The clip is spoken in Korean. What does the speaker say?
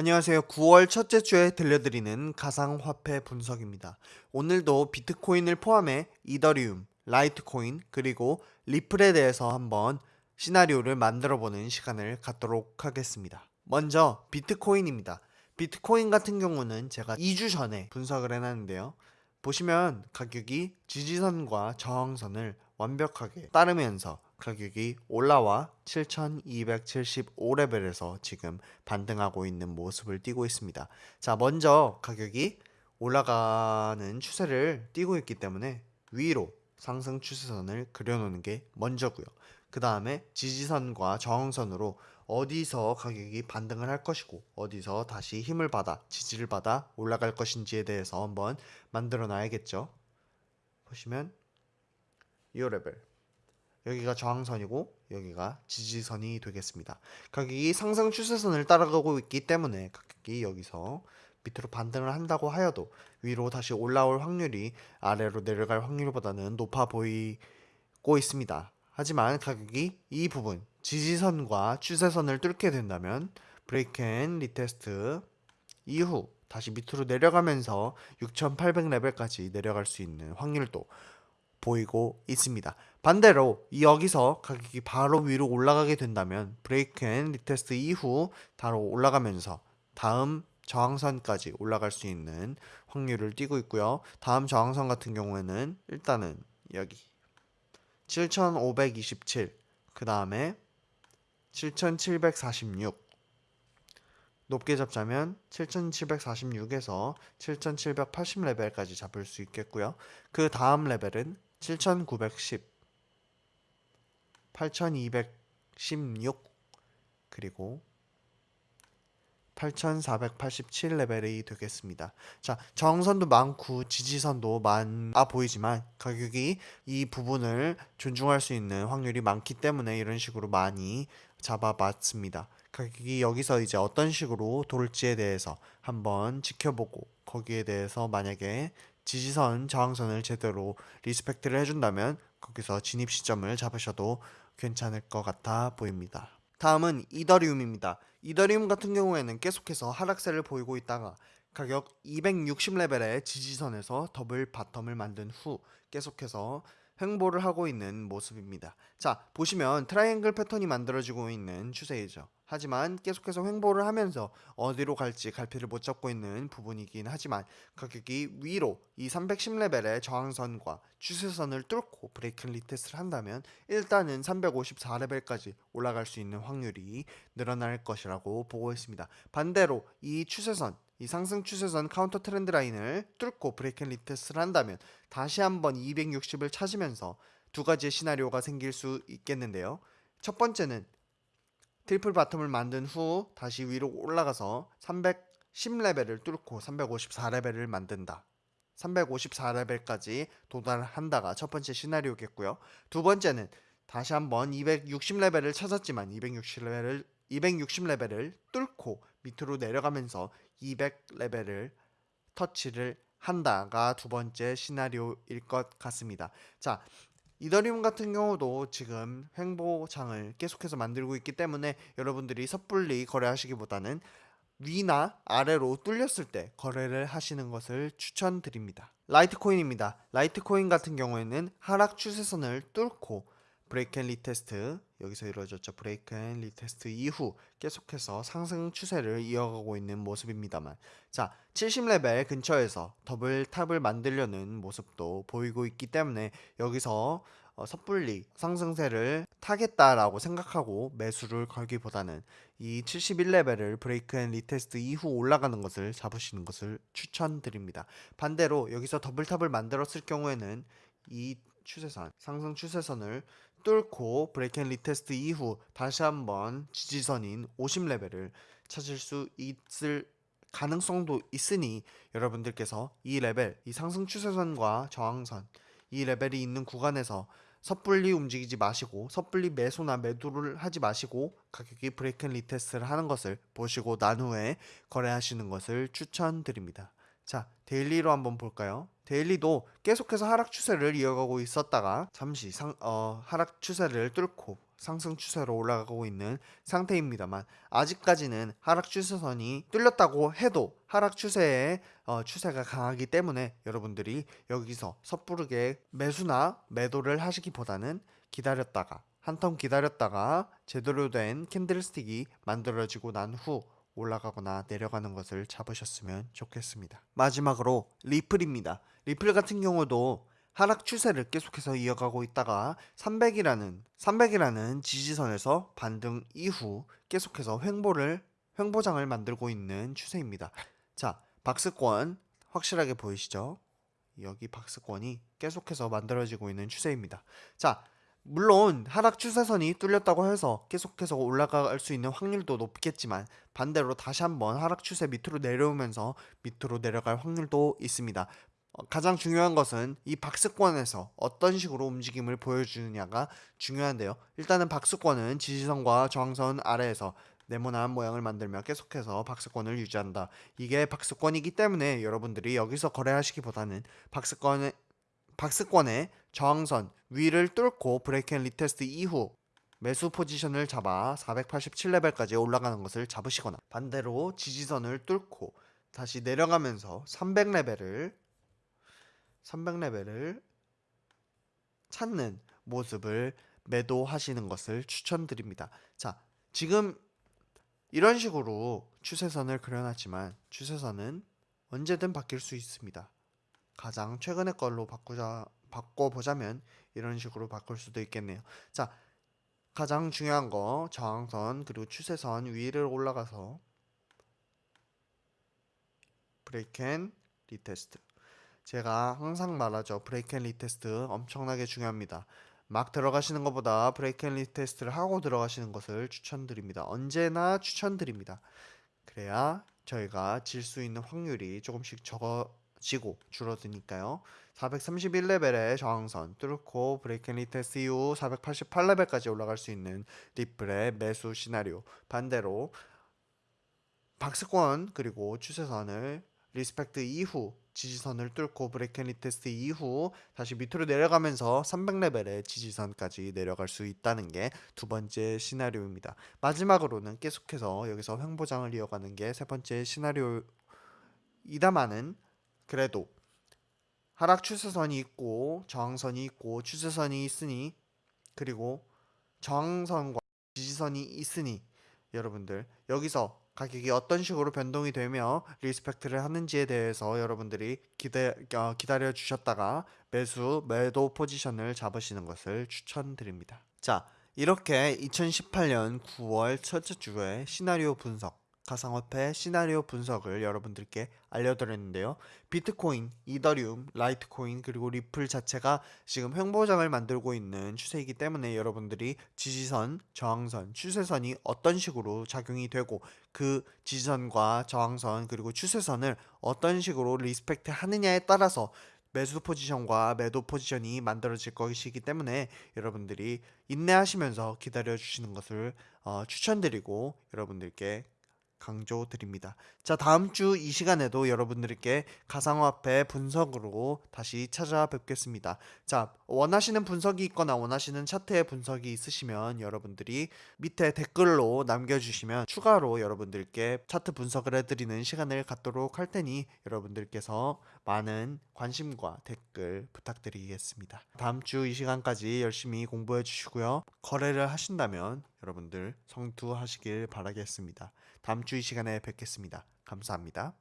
안녕하세요. 9월 첫째 주에 들려드리는 가상화폐 분석입니다. 오늘도 비트코인을 포함해 이더리움, 라이트코인, 그리고 리플에 대해서 한번 시나리오를 만들어보는 시간을 갖도록 하겠습니다. 먼저 비트코인입니다. 비트코인 같은 경우는 제가 2주 전에 분석을 해놨는데요. 보시면 가격이 지지선과 저항선을 완벽하게 따르면서 가격이 올라와 7275레벨에서 지금 반등하고 있는 모습을 띠고 있습니다. 자, 먼저 가격이 올라가는 추세를 띠고 있기 때문에 위로 상승 추세선을 그려놓는 게 먼저고요. 그 다음에 지지선과 저항선으로 어디서 가격이 반등을 할 것이고 어디서 다시 힘을 받아 지지를 받아 올라갈 것인지에 대해서 한번 만들어 놔야겠죠. 보시면 이 레벨 여기가 저항선이고 여기가 지지선이 되겠습니다. 가격이 상승 추세선을 따라가고 있기 때문에 가격이 여기서 밑으로 반등을 한다고 하여도 위로 다시 올라올 확률이 아래로 내려갈 확률보다는 높아 보이고 있습니다. 하지만 가격이 이 부분 지지선과 추세선을 뚫게 된다면 break and retest 이후 다시 밑으로 내려가면서 6800레벨까지 내려갈 수 있는 확률도 보이고 있습니다. 반대로 여기서 가격이 바로 위로 올라가게 된다면 break and retest 이후 바로 올라가면서 다음 저항선까지 올라갈 수 있는 확률을 띄고 있고요. 다음 저항선 같은 경우에는 일단은 여기 7527, 그 다음에 7746 높게 잡자면 7746에서 7780레벨까지 잡을 수 있겠고요. 그 다음 레벨은 7910, 8216 그리고 8487레벨이 되겠습니다. 자, 정선도 많고 지지선도 많아 보이지만 가격이 이 부분을 존중할 수 있는 확률이 많기 때문에 이런 식으로 많이 잡아봤습니다. 가격이 여기서 이제 어떤 식으로 돌지에 대해서 한번 지켜보고 거기에 대해서 만약에 지지선, 저항선을 제대로 respect를 해준다면 거기서 진입 시점을 잡으셔도 괜찮을 것 같아 보입니다. 다음은 이더리움입니다. 이더리움 같은 경우에는 계속해서 하락세를 보이고 있다가 가격 260레벨의 지지선에서 double bottom을 만든 후 계속해서 횡보를 하고 있는 모습입니다. 자, 보시면 트라이앵글 패턴이 만들어지고 있는 추세이죠. 하지만 계속해서 횡보를 하면서 어디로 갈지 갈피를 못 잡고 있는 부분이긴 하지만 가격이 위로 이 310레벨의 저항선과 추세선을 뚫고 break retest를 한다면 일단은 354레벨까지 올라갈 수 있는 확률이 늘어날 것이라고 보고 있습니다. 반대로 이 추세선 이 상승 추세선 counter trend line을 뚫고 break retest를 한다면 다시 한번 260을 찾으면서 두 가지의 시나리오가 생길 수 있겠는데요. 첫 번째는 triple bottom을 만든 후 다시 위로 올라가서 310레벨을 뚫고 354레벨을 만든다. 354레벨까지 도달한다가 첫 번째 시나리오겠고요. 두 번째는 다시 한번 260레벨을 찾았지만 260레벨을 260레벨을 뚫고 밑으로 내려가면서 200레벨을 터치를 한다가 두 번째 시나리오일 것 같습니다. 자, 이더리움 같은 경우도 지금 횡보장을 계속해서 만들고 있기 때문에 여러분들이 섣불리 거래하시기보다는 위나 아래로 뚫렸을 때 거래를 하시는 것을 추천드립니다. 라이트코인입니다. 라이트코인 같은 경우에는 하락 추세선을 뚫고 break and retest 여기서 이루어졌죠. break and retest 이후 계속해서 상승 추세를 이어가고 있는 모습입니다만 자 70레벨 근처에서 double top을 만들려는 모습도 보이고 있기 때문에 여기서 어, 섣불리 상승세를 타겠다라고 생각하고 매수를 걸기보다는 이 71레벨을 break and retest 이후 올라가는 것을 잡으시는 것을 추천드립니다. 반대로 여기서 double top을 만들었을 경우에는 이 추세선, 상승 추세선을 뚫고 break and retest 이후 다시 한번 지지선인 50레벨을 찾을 수 있을 가능성도 있으니 여러분들께서 이 레벨, 이 상승 추세선과 저항선, 이 레벨이 있는 구간에서 섣불리 움직이지 마시고 섣불리 매수나 매도를 하지 마시고 가격이 break and retest를 하는 것을 보시고 난 후에 거래하시는 것을 추천드립니다. 자, daily로 한번 볼까요? daily도 계속해서 하락 추세를 이어가고 있었다가 잠시 상, 어, 하락 추세를 뚫고 상승 추세로 올라가고 있는 상태입니다만 아직까지는 하락 추세선이 뚫렸다고 해도 하락 추세의 어, 추세가 강하기 때문에 여러분들이 여기서 섣부르게 매수나 매도를 하시기보다는 기다렸다가 한텀 기다렸다가 제대로 된 캔들스틱이 만들어지고 난후 올라가거나 내려가는 것을 잡으셨으면 좋겠습니다. 마지막으로 리플입니다. 리플 같은 경우도 하락 추세를 계속해서 이어가고 있다가 300이라는 300이라는 지지선에서 반등 이후 계속해서 횡보를 횡보장을 만들고 있는 추세입니다. 자, 박스권 확실하게 보이시죠? 여기 박스권이 계속해서 만들어지고 있는 추세입니다. 자, 물론 하락 추세선이 뚫렸다고 해서 계속해서 올라갈 수 있는 확률도 높겠지만 반대로 다시 한번 하락 추세 밑으로 내려오면서 밑으로 내려갈 확률도 있습니다. 어, 가장 중요한 것은 이 박스권에서 어떤 식으로 움직임을 보여주느냐가 중요한데요. 일단은 박스권은 지지선과 저항선 아래에서 네모난 모양을 만들며 계속해서 박스권을 유지한다. 이게 박스권이기 때문에 여러분들이 여기서 거래하시기보다는 박스권의 박스권의 저항선 위를 뚫고 break and retest 이후 매수 포지션을 잡아 487레벨까지 올라가는 것을 잡으시거나 반대로 지지선을 뚫고 다시 내려가면서 300레벨을 300레벨을 찾는 모습을 매도하시는 것을 추천드립니다. 자, 지금 이런 식으로 추세선을 그려놨지만 추세선은 언제든 바뀔 수 있습니다. 가장 최근의 걸로 바꾸자 바꿔보자면 이런 식으로 바꿀 수도 있겠네요. 자, 가장 중요한 거 저항선 그리고 추세선 위를 올라가서 break and retest. 제가 항상 말하죠. break and retest 엄청나게 중요합니다. 막 들어가시는 것보다 break and retest를 하고 들어가시는 것을 추천드립니다. 언제나 추천드립니다. 그래야 저희가 질 수 있는 확률이 조금씩 적어 지고 줄어드니까요. 431레벨의 저항선 뚫고 break and retest 이후 488레벨까지 올라갈 수 있는 리플의 매수 시나리오 반대로 박스권 그리고 추세선을 respect 이후 지지선을 뚫고 break and retest 이후 다시 밑으로 내려가면서 300레벨의 지지선까지 내려갈 수 있다는 게 두 번째 시나리오입니다. 마지막으로는 계속해서 여기서 횡보장을 이어가는 게 세 번째 시나리오이다마는 그래도 하락 추세선이 있고 저항선이 있고 추세선이 있으니 그리고 저항선과 지지선이 있으니 여러분들 여기서 가격이 어떤 식으로 변동이 되며 respect를 하는지에 대해서 여러분들이 기대, 어, 기다려 주셨다가 매수 매도 포지션을 잡으시는 것을 추천드립니다. 자 이렇게 2018년 9월 첫째 주에 시나리오 분석 가상화폐 시나리오 분석을 여러분들께 알려드렸는데요. 비트코인, 이더리움, 라이트코인 그리고 리플 자체가 지금 횡보장을 만들고 있는 추세이기 때문에 여러분들이 지지선, 저항선, 추세선이 어떤 식으로 작용이 되고 그 지지선과 저항선 그리고 추세선을 어떤 식으로 respect 하느냐에 따라서 매수 포지션과 매도 포지션이 만들어질 것이기 때문에 여러분들이 인내하시면서 기다려 주시는 것을 어, 추천드리고 여러분들께 강조드립니다. 자, 다음 주 이 시간에도 여러분들께 가상화폐 분석으로 다시 찾아뵙겠습니다. 자, 원하시는 분석이 있거나 원하시는 차트의 분석이 있으시면 여러분들이 밑에 댓글로 남겨주시면 추가로 여러분들께 차트 분석을 해드리는 시간을 갖도록 할 테니 여러분들께서 많은 관심과 댓글 부탁드리겠습니다. 다음 주 이 시간까지 열심히 공부해 주시고요. 거래를 하신다면 여러분들 성투하시길 바라겠습니다. 다음 주 이 시간에 뵙겠습니다. 감사합니다.